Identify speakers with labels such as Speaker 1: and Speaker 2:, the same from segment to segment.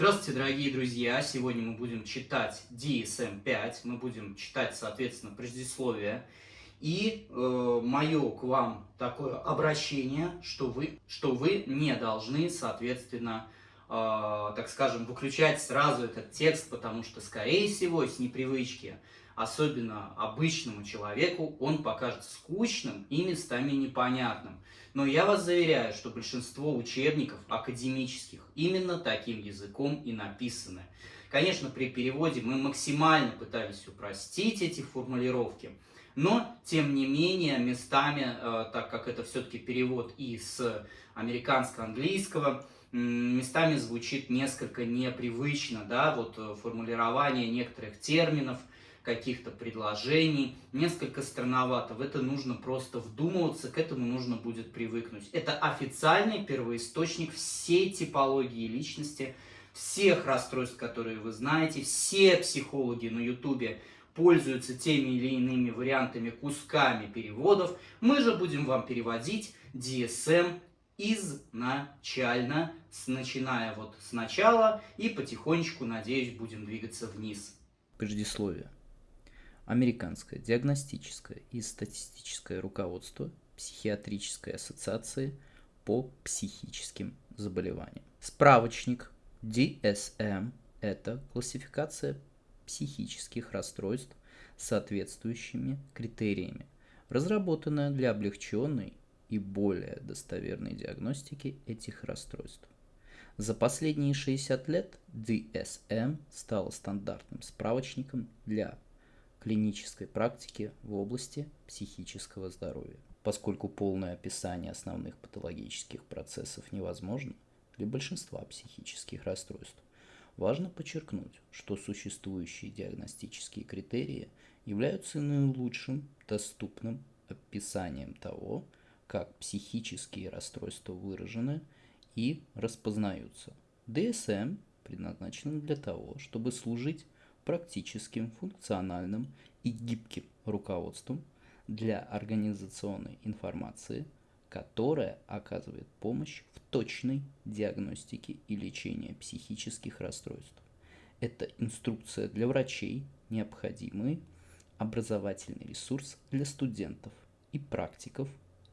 Speaker 1: Здравствуйте, дорогие друзья! Сегодня мы будем читать DSM-5, мы будем читать, соответственно, предисловие. И э, мое к вам такое обращение, что вы, что вы не должны, соответственно, э, так скажем, выключать сразу этот текст, потому что, скорее всего, с непривычки, особенно обычному человеку, он покажется скучным и местами непонятным. Но я вас заверяю, что большинство учебников академических именно таким языком и написаны. Конечно, при переводе мы максимально пытались упростить эти формулировки, но, тем не менее, местами, э, так как это все-таки перевод из американско-английского, местами звучит несколько непривычно, да, вот э, формулирование некоторых терминов – каких-то предложений, несколько странновато. В это нужно просто вдумываться, к этому нужно будет привыкнуть. Это официальный первоисточник всей типологии личности, всех расстройств, которые вы знаете. Все психологи на ютубе пользуются теми или иными вариантами, кусками переводов. Мы же будем вам переводить DSM изначально, начиная вот сначала и потихонечку, надеюсь, будем двигаться вниз.
Speaker 2: Предисловие. Американское диагностическое и статистическое руководство Психиатрической ассоциации по психическим заболеваниям. Справочник DSM – это классификация психических расстройств соответствующими критериями, разработанная для облегченной и более достоверной диагностики этих расстройств. За последние 60 лет DSM стала стандартным справочником для клинической практики в области психического здоровья. Поскольку полное описание основных патологических процессов невозможно для большинства психических расстройств, важно подчеркнуть, что существующие диагностические критерии являются наилучшим доступным описанием того, как психические расстройства выражены и распознаются. DSM предназначен для того, чтобы служить практическим, функциональным и гибким руководством для организационной информации, которая оказывает помощь в точной диагностике и лечении психических расстройств. Это инструкция для врачей, необходимый образовательный ресурс для студентов и практиков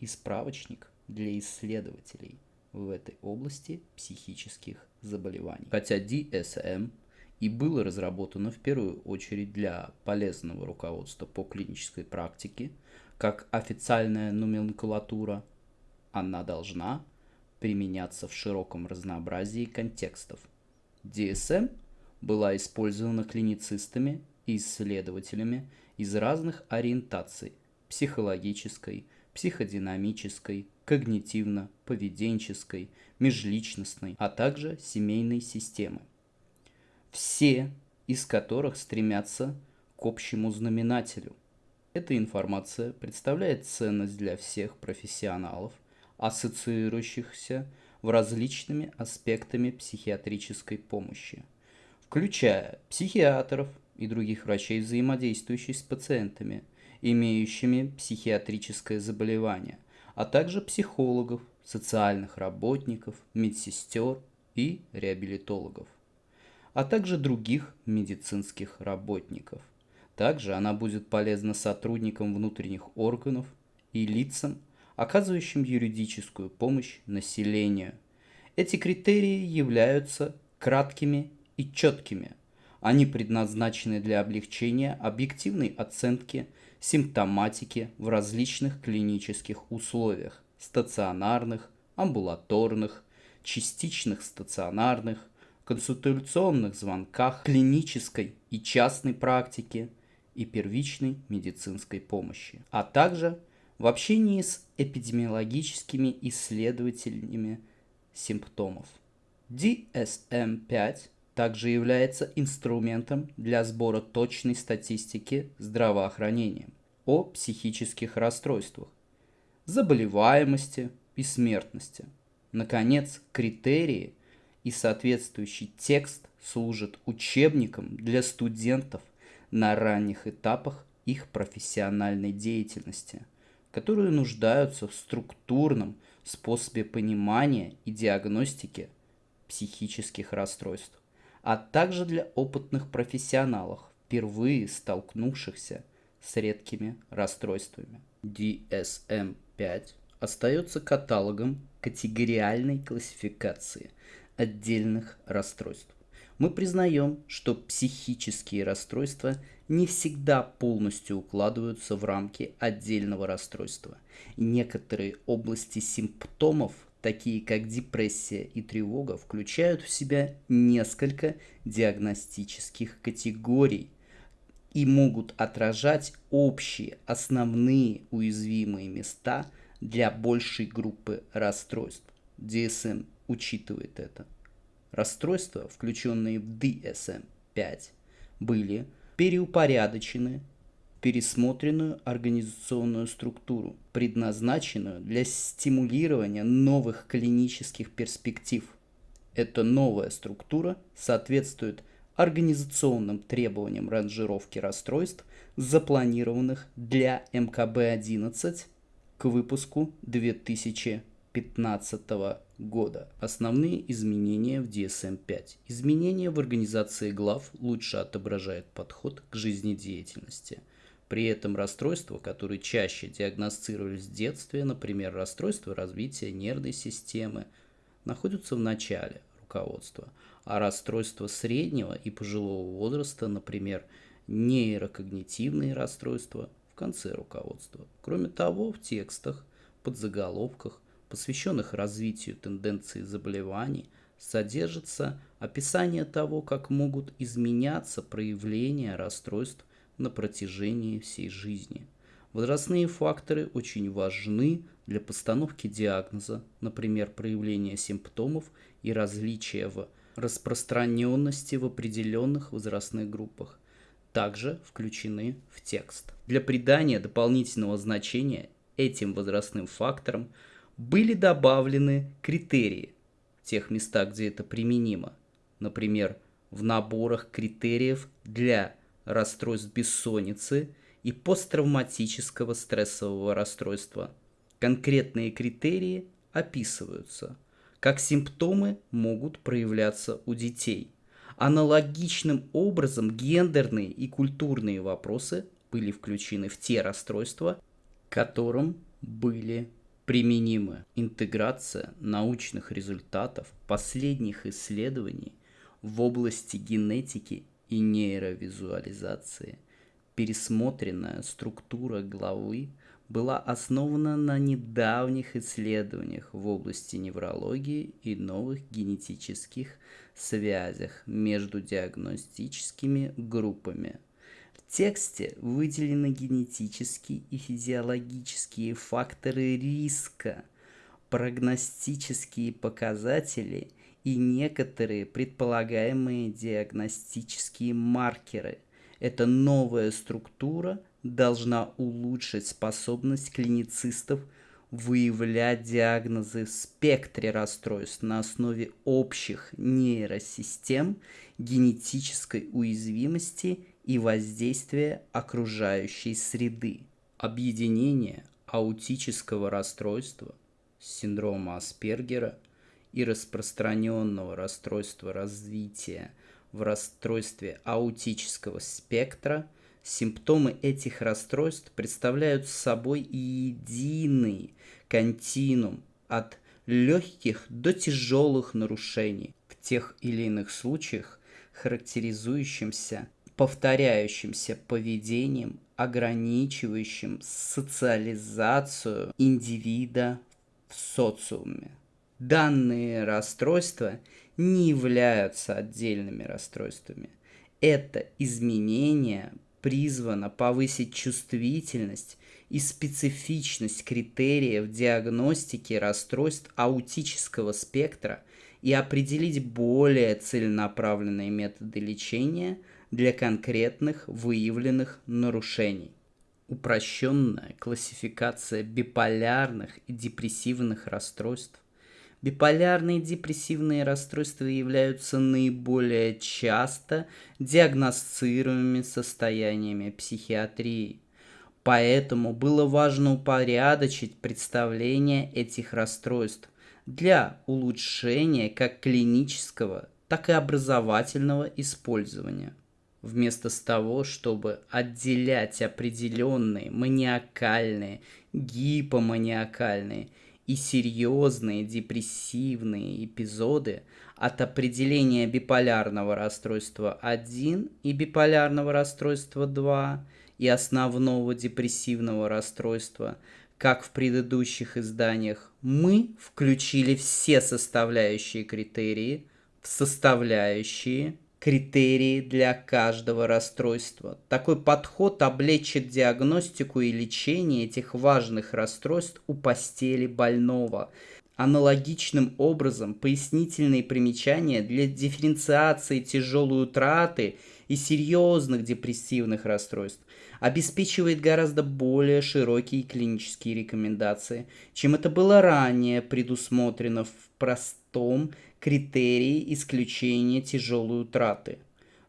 Speaker 2: и справочник для исследователей в этой области психических заболеваний. Хотя DSM и было разработано в первую очередь для полезного руководства по клинической практике, как официальная номенклатура, она должна применяться в широком разнообразии контекстов. DSM была использована клиницистами и исследователями из разных ориентаций – психологической, психодинамической, когнитивно-поведенческой, межличностной, а также семейной системы все из которых стремятся к общему знаменателю. Эта информация представляет ценность для всех профессионалов, ассоциирующихся в различными аспектами психиатрической помощи, включая психиатров и других врачей, взаимодействующих с пациентами, имеющими психиатрическое заболевание, а также психологов, социальных работников, медсестер и реабилитологов а также других медицинских работников. Также она будет полезна сотрудникам внутренних органов и лицам, оказывающим юридическую помощь населению. Эти критерии являются краткими и четкими. Они предназначены для облегчения объективной оценки симптоматики в различных клинических условиях – стационарных, амбулаторных, частичных стационарных, консультационных звонках, клинической и частной практике и первичной медицинской помощи, а также в общении с эпидемиологическими исследователями симптомов. DSM-5 также является инструментом для сбора точной статистики здравоохранения о психических расстройствах, заболеваемости и смертности. Наконец, критерии – и соответствующий текст служит учебником для студентов на ранних этапах их профессиональной деятельности, которые нуждаются в структурном способе понимания и диагностики психических расстройств. а также для опытных профессионалов, впервые столкнувшихся с редкими расстройствами. DSM-5 остается каталогом категориальной классификации отдельных расстройств. Мы признаем, что психические расстройства не всегда полностью укладываются в рамки отдельного расстройства. Некоторые области симптомов, такие как депрессия и тревога, включают в себя несколько диагностических категорий и могут отражать общие основные уязвимые места для большей группы расстройств. DSM учитывает это. Расстройства, включенные в DSM-5, были переупорядочены пересмотренную организационную структуру, предназначенную для стимулирования новых клинических перспектив. Эта новая структура соответствует организационным требованиям ранжировки расстройств, запланированных для МКБ-11 к выпуску 2015 года. Основные изменения в DSM-5. Изменения в организации глав лучше отображают подход к жизнедеятельности. При этом расстройства, которые чаще диагностировались в детстве, например, расстройства развития нервной системы, находятся в начале руководства, а расстройства среднего и пожилого возраста, например, нейрокогнитивные расстройства, в конце руководства. Кроме того, в текстах, подзаголовках посвященных развитию тенденций заболеваний, содержится описание того, как могут изменяться проявления расстройств на протяжении всей жизни. Возрастные факторы очень важны для постановки диагноза, например, проявления симптомов и различия в распространенности в определенных возрастных группах, также включены в текст. Для придания дополнительного значения этим возрастным факторам – были добавлены критерии в тех местах, где это применимо. Например, в наборах критериев для расстройств бессонницы и посттравматического стрессового расстройства. Конкретные критерии описываются, как симптомы могут проявляться у детей. Аналогичным образом гендерные и культурные вопросы были включены в те расстройства, которым были применима интеграция научных результатов последних исследований в области генетики и нейровизуализации. Пересмотренная структура главы была основана на недавних исследованиях в области неврологии и новых генетических связях между диагностическими группами тексте выделены генетические и физиологические факторы риска, прогностические показатели и некоторые предполагаемые диагностические маркеры. Эта новая структура должна улучшить способность клиницистов выявлять диагнозы в спектре расстройств на основе общих нейросистем, генетической уязвимости и воздействие окружающей среды. Объединение аутического расстройства, синдрома Аспергера и распространенного расстройства развития в расстройстве аутического спектра, симптомы этих расстройств представляют собой единый континуум от легких до тяжелых нарушений в тех или иных случаях, характеризующимся повторяющимся поведением, ограничивающим социализацию индивида в социуме. Данные расстройства не являются отдельными расстройствами. Это изменение призвано повысить чувствительность и специфичность критериев диагностики расстройств аутического спектра и определить более целенаправленные методы лечения – для конкретных выявленных нарушений. Упрощенная классификация биполярных и депрессивных расстройств. Биполярные депрессивные расстройства являются наиболее часто диагностируемыми состояниями психиатрии. Поэтому было важно упорядочить представление этих расстройств для улучшения как клинического, так и образовательного использования. Вместо того, чтобы отделять определенные маниакальные, гипоманиакальные и серьезные депрессивные эпизоды от определения биполярного расстройства 1 и биполярного расстройства 2 и основного депрессивного расстройства, как в предыдущих изданиях, мы включили все составляющие критерии в составляющие критерии для каждого расстройства. Такой подход облегчит диагностику и лечение этих важных расстройств у постели больного. Аналогичным образом пояснительные примечания для дифференциации тяжелой утраты и серьезных депрессивных расстройств обеспечивает гораздо более широкие клинические рекомендации, чем это было ранее предусмотрено в простом критерии исключения тяжелой утраты.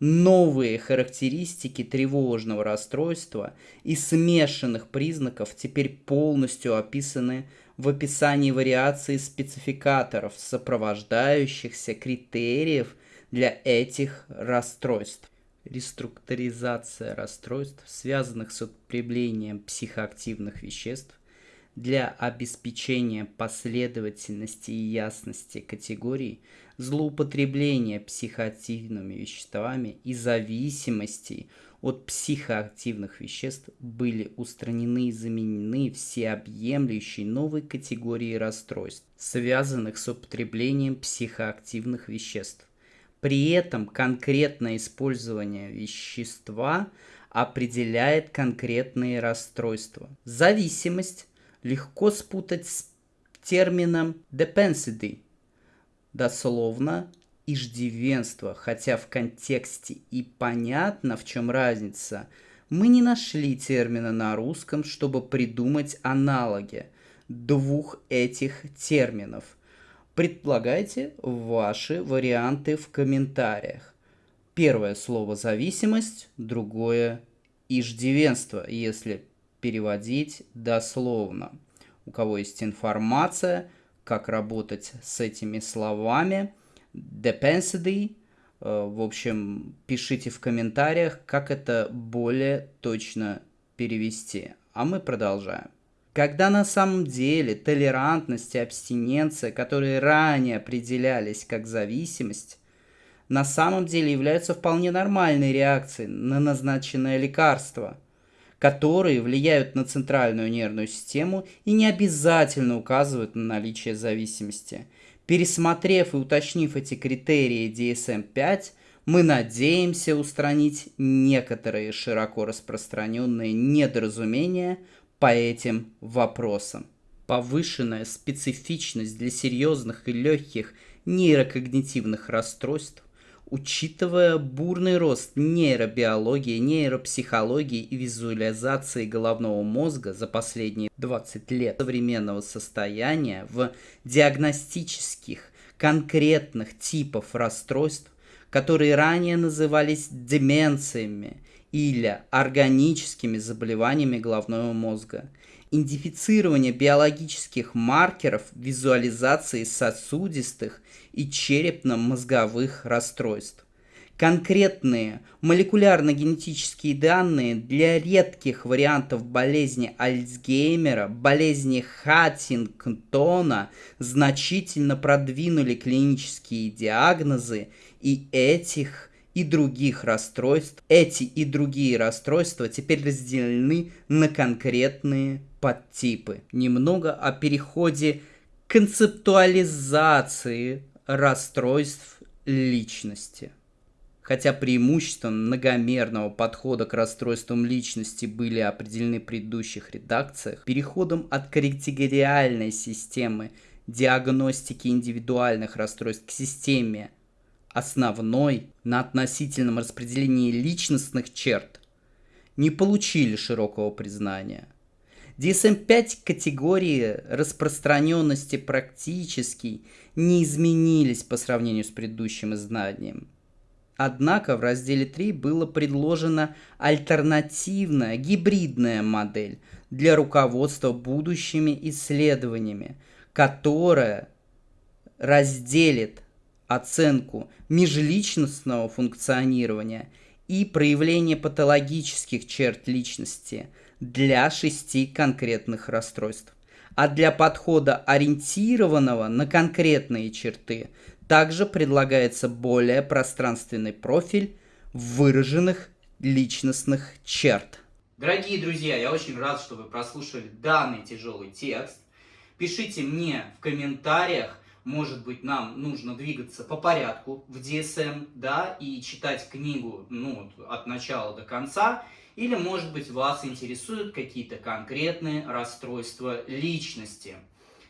Speaker 2: Новые характеристики тревожного расстройства и смешанных признаков теперь полностью описаны в описании вариаций спецификаторов, сопровождающихся критериев для этих расстройств. Реструктуризация расстройств, связанных с употреблением психоактивных веществ, для обеспечения последовательности и ясности категорий злоупотребления психоактивными веществами и зависимости от психоактивных веществ были устранены и заменены всеобъемлющей новой категорией расстройств, связанных с употреблением психоактивных веществ. При этом конкретное использование вещества определяет конкретные расстройства. Зависимость легко спутать с термином «depensity», дословно иждивенство, хотя в контексте и понятно, в чем разница, мы не нашли термина на русском, чтобы придумать аналоги двух этих терминов. Предполагайте ваши варианты в комментариях. Первое слово «зависимость», другое «иждивенство», если переводить дословно. У кого есть информация, как работать с этими словами, depensity, э, в общем, пишите в комментариях, как это более точно перевести. А мы продолжаем. Когда на самом деле толерантность и абстиненция, которые ранее определялись как зависимость, на самом деле являются вполне нормальной реакцией на назначенное лекарство – которые влияют на центральную нервную систему и не обязательно указывают на наличие зависимости. Пересмотрев и уточнив эти критерии DSM-5, мы надеемся устранить некоторые широко распространенные недоразумения по этим вопросам. Повышенная специфичность для серьезных и легких нейрокогнитивных расстройств Учитывая бурный рост нейробиологии, нейропсихологии и визуализации головного мозга за последние 20 лет современного состояния в диагностических конкретных типов расстройств, которые ранее назывались деменциями или органическими заболеваниями головного мозга – идентифицирование биологических маркеров визуализации сосудистых и черепно-мозговых расстройств. Конкретные молекулярно-генетические данные для редких вариантов болезни Альцгеймера, болезни Хаттингтона значительно продвинули клинические диагнозы и этих и других расстройств. Эти и другие расстройства теперь разделены на конкретные подтипы. Немного о переходе концептуализации расстройств личности. Хотя преимущества многомерного подхода к расстройствам личности были определены в предыдущих редакциях, переходом от категориальной системы диагностики индивидуальных расстройств к системе основной на относительном распределении личностных черт не получили широкого признания. DSM-5 категории распространенности практически не изменились по сравнению с предыдущим изданием. Однако в разделе 3 была предложена альтернативная гибридная модель для руководства будущими исследованиями, которая разделит оценку межличностного функционирования и проявление патологических черт личности для шести конкретных расстройств. А для подхода, ориентированного на конкретные черты, также предлагается более пространственный профиль выраженных личностных черт.
Speaker 1: Дорогие друзья, я очень рад, что вы прослушали данный тяжелый текст. Пишите мне в комментариях, может быть, нам нужно двигаться по порядку в DSM, да, и читать книгу, ну, от начала до конца, или, может быть, вас интересуют какие-то конкретные расстройства личности,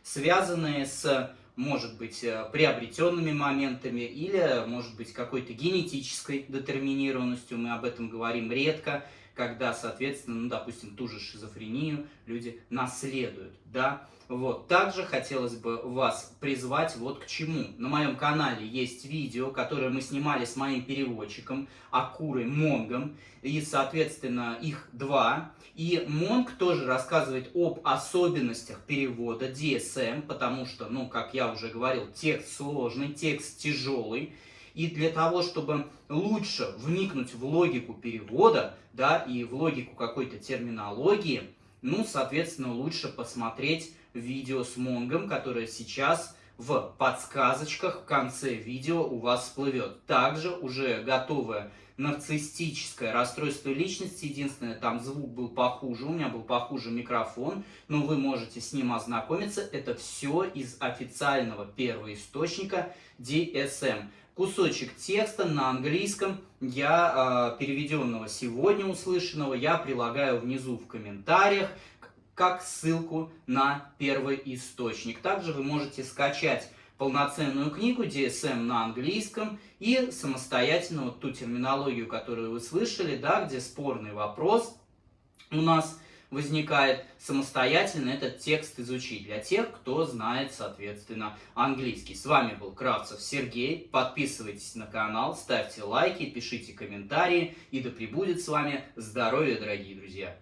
Speaker 1: связанные с, может быть, э, приобретенными моментами или, может быть, какой-то генетической детерминированностью, мы об этом говорим редко, когда, соответственно, ну, допустим, ту же шизофрению люди наследуют, да. Вот. Также хотелось бы вас призвать вот к чему. На моем канале есть видео, которое мы снимали с моим переводчиком Акурой Монгом, и, соответственно, их два. И Монг тоже рассказывает об особенностях перевода DSM, потому что, ну, как я уже говорил, текст сложный, текст тяжелый. И для того, чтобы лучше вникнуть в логику перевода, да, и в логику какой-то терминологии, ну, соответственно, лучше посмотреть видео с Монгом, которое сейчас в подсказочках в конце видео у вас всплывет. Также уже готовое нарциссическое расстройство личности. Единственное, там звук был похуже, у меня был похуже микрофон, но вы можете с ним ознакомиться. Это все из официального первоисточника DSM. Кусочек текста на английском, я э, переведенного сегодня услышанного, я прилагаю внизу в комментариях как ссылку на первый источник. Также вы можете скачать полноценную книгу DSM на английском и самостоятельно вот ту терминологию, которую вы слышали, да, где спорный вопрос у нас возникает, самостоятельно этот текст изучить для тех, кто знает, соответственно, английский. С вами был Кравцев Сергей. Подписывайтесь на канал, ставьте лайки, пишите комментарии. И да пребудет с вами здоровье, дорогие друзья!